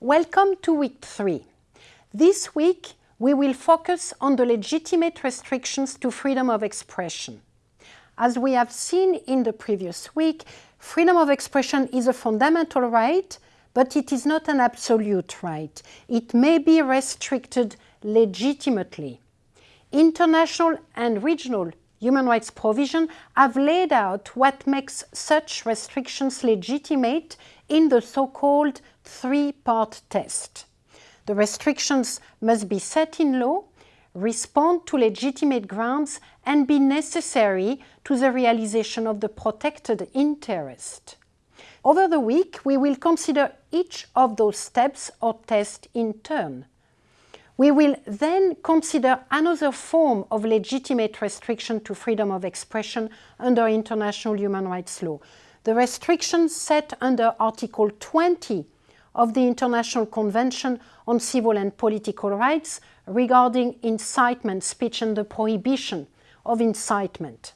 Welcome to week three. This week we will focus on the legitimate restrictions to freedom of expression. As we have seen in the previous week, freedom of expression is a fundamental right, but it is not an absolute right. It may be restricted legitimately. International and regional human rights provision have laid out what makes such restrictions legitimate in the so-called three-part test. The restrictions must be set in law, respond to legitimate grounds and be necessary to the realization of the protected interest. Over the week, we will consider each of those steps or tests in turn. We will then consider another form of legitimate restriction to freedom of expression under international human rights law. The restrictions set under Article 20 of the International Convention on Civil and Political Rights regarding incitement speech and the prohibition of incitement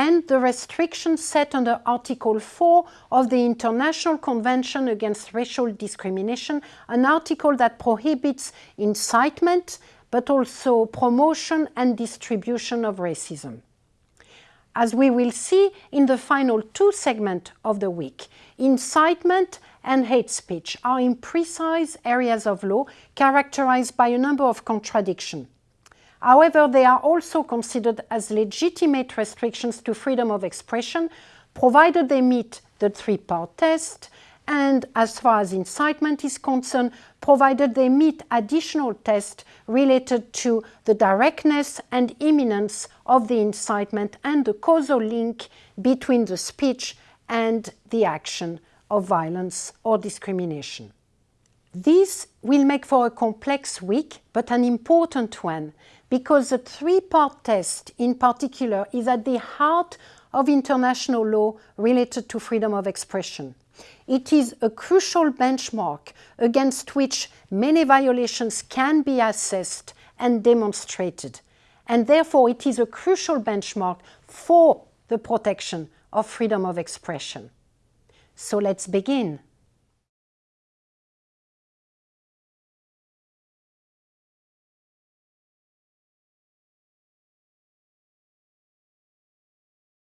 and the restrictions set under Article 4 of the International Convention Against Racial Discrimination, an article that prohibits incitement but also promotion and distribution of racism. As we will see in the final two segments of the week, incitement and hate speech are imprecise areas of law characterized by a number of contradictions. However, they are also considered as legitimate restrictions to freedom of expression, provided they meet the three-part test, and as far as incitement is concerned, provided they meet additional tests related to the directness and imminence of the incitement and the causal link between the speech and the action of violence or discrimination. This will make for a complex week, but an important one, because the three-part test in particular is at the heart of international law related to freedom of expression. It is a crucial benchmark against which many violations can be assessed and demonstrated, and therefore it is a crucial benchmark for the protection of freedom of expression. So let's begin.